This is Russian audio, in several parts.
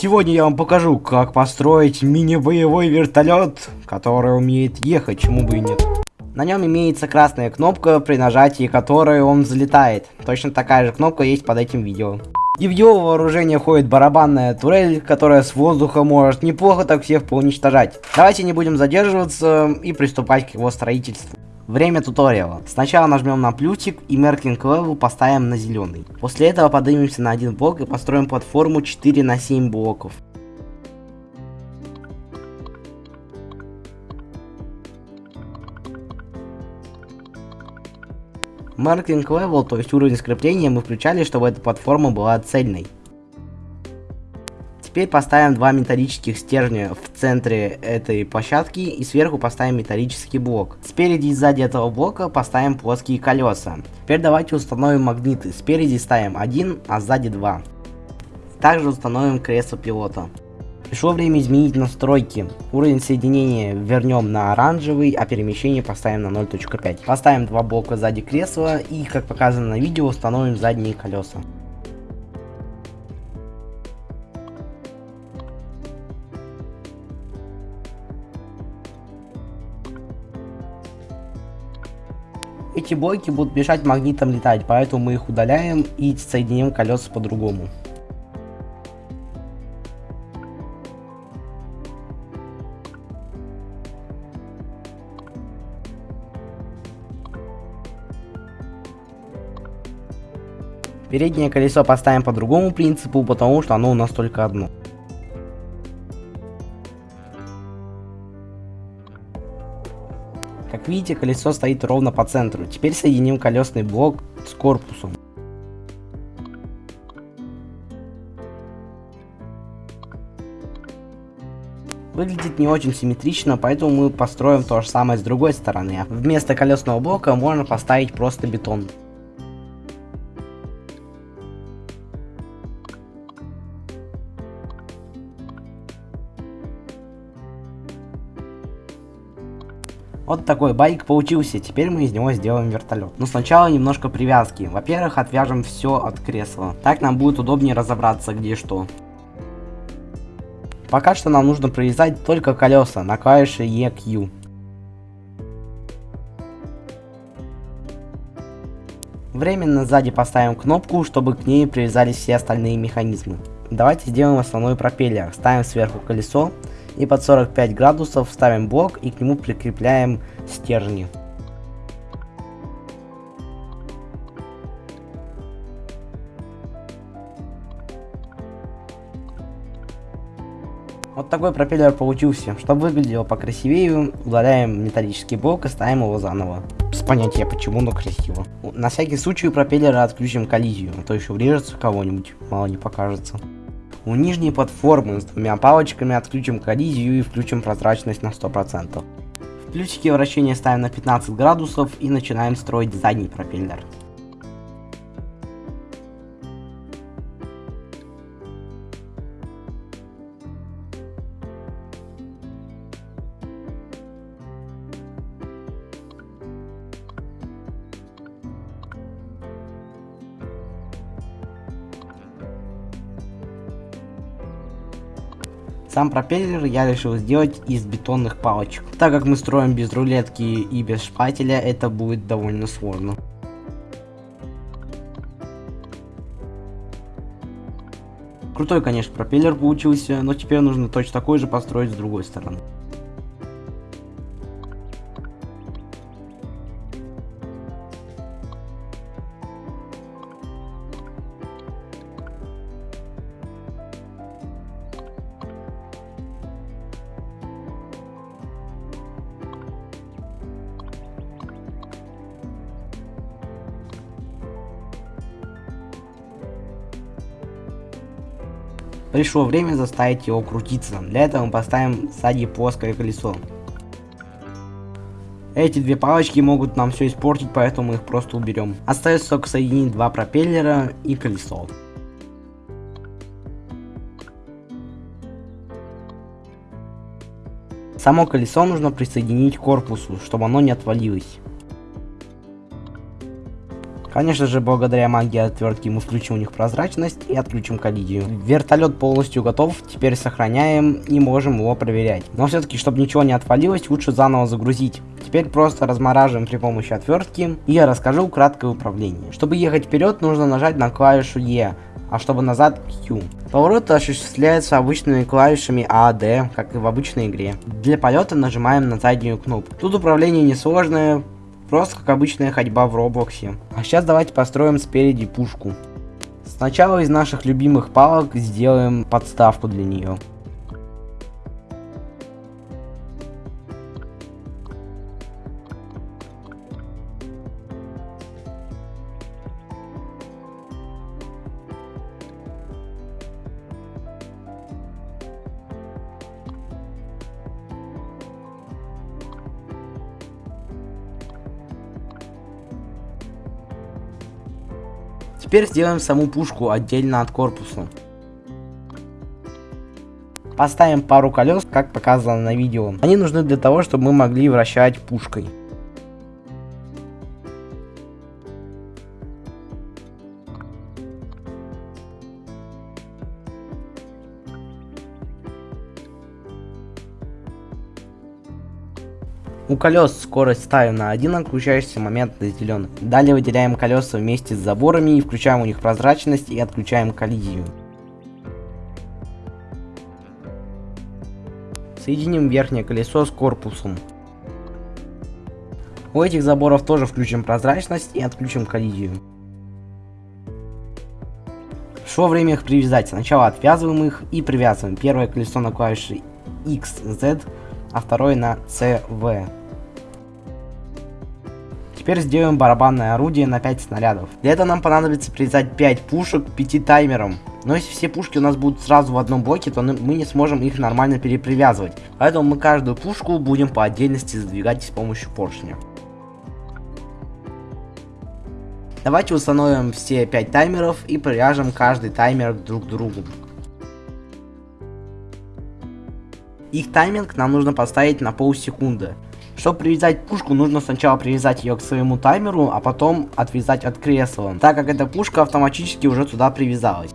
Сегодня я вам покажу, как построить мини-боевой вертолет, который умеет ехать, чему бы и нет. На нем имеется красная кнопка, при нажатии которой он взлетает. Точно такая же кнопка есть под этим видео. И в его вооружение входит барабанная турель, которая с воздуха может неплохо так всех поуничтожать. Давайте не будем задерживаться и приступать к его строительству. Время туториала. Сначала нажмем на плюсик и Merking Level поставим на зеленый. После этого поднимемся на один блок и построим платформу 4 на 7 блоков. Marking Level, то есть уровень скрепления, мы включали, чтобы эта платформа была цельной. Теперь поставим два металлических стержня в центре этой площадки и сверху поставим металлический блок. Спереди и сзади этого блока поставим плоские колеса. Теперь давайте установим магниты. Спереди ставим один, а сзади два. Также установим кресло пилота. Пришло время изменить настройки. Уровень соединения вернем на оранжевый, а перемещение поставим на 0.5. Поставим два блока сзади кресла и, как показано на видео, установим задние колеса. Эти блоки будут мешать магнитам летать, поэтому мы их удаляем и соединим колеса по-другому. Переднее колесо поставим по другому принципу, потому что оно у нас только одно. Как видите, колесо стоит ровно по центру. Теперь соединим колесный блок с корпусом. Выглядит не очень симметрично, поэтому мы построим то же самое с другой стороны. Вместо колесного блока можно поставить просто бетон. Вот такой байк получился, теперь мы из него сделаем вертолет. Но сначала немножко привязки. Во-первых, отвяжем все от кресла. Так нам будет удобнее разобраться, где что. Пока что нам нужно привязать только колеса на клавише EQ. Временно сзади поставим кнопку, чтобы к ней привязались все остальные механизмы. Давайте сделаем основной пропеллер. Ставим сверху колесо и под 45 градусов ставим блок и к нему прикрепляем стержни. Вот такой пропеллер получился. Чтобы выглядело покрасивее, удаляем металлический блок и ставим его заново. Без понятия почему, но красиво. На всякий случай у пропеллера отключим коллизию, а то еще врежется кого-нибудь, мало не покажется. У нижней платформы с двумя палочками отключим коллизию и включим прозрачность на 100%. В плюсике вращения ставим на 15 градусов и начинаем строить задний пропеллер. Сам пропеллер я решил сделать из бетонных палочек. Так как мы строим без рулетки и без шпателя, это будет довольно сложно. Крутой, конечно, пропеллер получился, но теперь нужно точно такой же построить с другой стороны. Пришло время заставить его крутиться. Для этого мы поставим сзади плоское колесо. Эти две палочки могут нам все испортить, поэтому мы их просто уберем. Остается только соединить два пропеллера и колесо. Само колесо нужно присоединить к корпусу, чтобы оно не отвалилось. Конечно же, благодаря магии отвертки мы включим у них прозрачность и отключим коллизию. Вертолет полностью готов, теперь сохраняем и можем его проверять. Но все-таки, чтобы ничего не отвалилось, лучше заново загрузить. Теперь просто размораживаем при помощи отвертки и я расскажу краткое управление. Чтобы ехать вперед, нужно нажать на клавишу E, а чтобы назад Q. Поворот осуществляется обычными клавишами A, D, как и в обычной игре. Для полета нажимаем на заднюю кнопку. Тут управление несложное, просто как обычная ходьба в Роблоксе. А сейчас давайте построим спереди пушку. Сначала из наших любимых палок сделаем подставку для нее. Теперь сделаем саму пушку отдельно от корпуса. Поставим пару колес, как показано на видео. Они нужны для того, чтобы мы могли вращать пушкой. Колес скорость ставим на 1, а момент на зеленый. Далее выделяем колеса вместе с заборами и включаем у них прозрачность и отключаем коллизию. Соединим верхнее колесо с корпусом. У этих заборов тоже включим прозрачность и отключим коллизию. Шло время их привязать. Сначала отвязываем их и привязываем. Первое колесо на клавише X, Z, а второе на C, V. Теперь сделаем барабанное орудие на 5 снарядов. Для этого нам понадобится привязать 5 пушек к 5 таймерам. Но если все пушки у нас будут сразу в одном блоке, то мы не сможем их нормально перепривязывать. Поэтому мы каждую пушку будем по отдельности задвигать с помощью поршня. Давайте установим все 5 таймеров и привяжем каждый таймер друг к другу. Их тайминг нам нужно поставить на полсекунды. Чтобы привязать пушку, нужно сначала привязать ее к своему таймеру, а потом отвязать от кресла, так как эта пушка автоматически уже туда привязалась.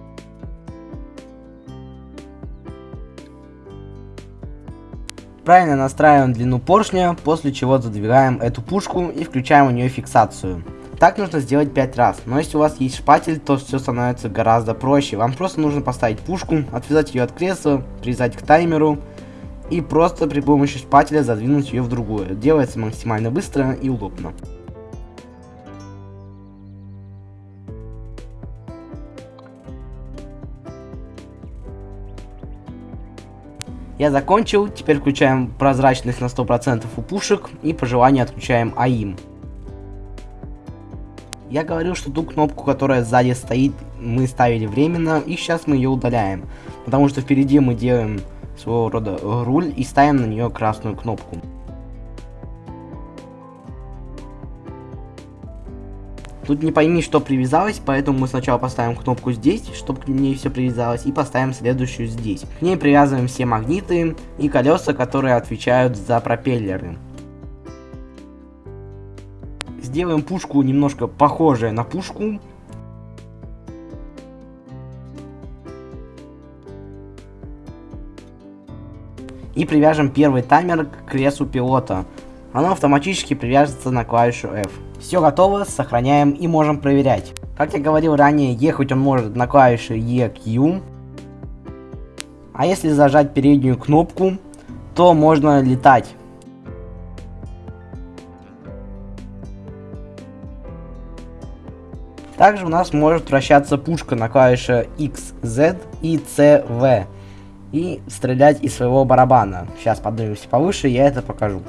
Правильно настраиваем длину поршня, после чего задвигаем эту пушку и включаем у нее фиксацию. Так нужно сделать 5 раз, но если у вас есть шпатель, то все становится гораздо проще. Вам просто нужно поставить пушку, отвязать ее от кресла, привязать к таймеру, и просто при помощи шпателя задвинуть ее в другую. Делается максимально быстро и удобно. Я закончил, теперь включаем прозрачность на 100% у пушек и по желанию отключаем АИМ. Я говорил, что ту кнопку, которая сзади стоит, мы ставили временно, и сейчас мы ее удаляем. Потому что впереди мы делаем своего рода руль и ставим на нее красную кнопку. Тут не пойми, что привязалось, поэтому мы сначала поставим кнопку здесь, чтобы к ней все привязалось, и поставим следующую здесь. К ней привязываем все магниты и колеса, которые отвечают за пропеллеры. Сделаем пушку немножко похожей на пушку, и привяжем первый таймер к креслу пилота. Оно автоматически привяжется на клавишу F. Все готово, сохраняем и можем проверять. Как я говорил ранее, ехать он может на клавише EQ. А если зажать переднюю кнопку, то можно летать. Также у нас может вращаться пушка на клавише X, Z и CV и стрелять из своего барабана. Сейчас поднимемся повыше, я это покажу.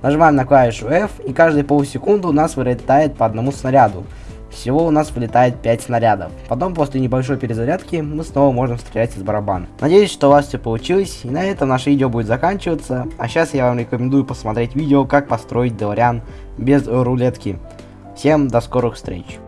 Нажимаем на клавишу F, и каждые полсекунды у нас вылетает по одному снаряду. Всего у нас вылетает 5 снарядов. Потом, после небольшой перезарядки, мы снова можем стрелять из барабана. Надеюсь, что у вас все получилось, и на этом наше видео будет заканчиваться. А сейчас я вам рекомендую посмотреть видео, как построить Делариан без рулетки. Всем до скорых встреч.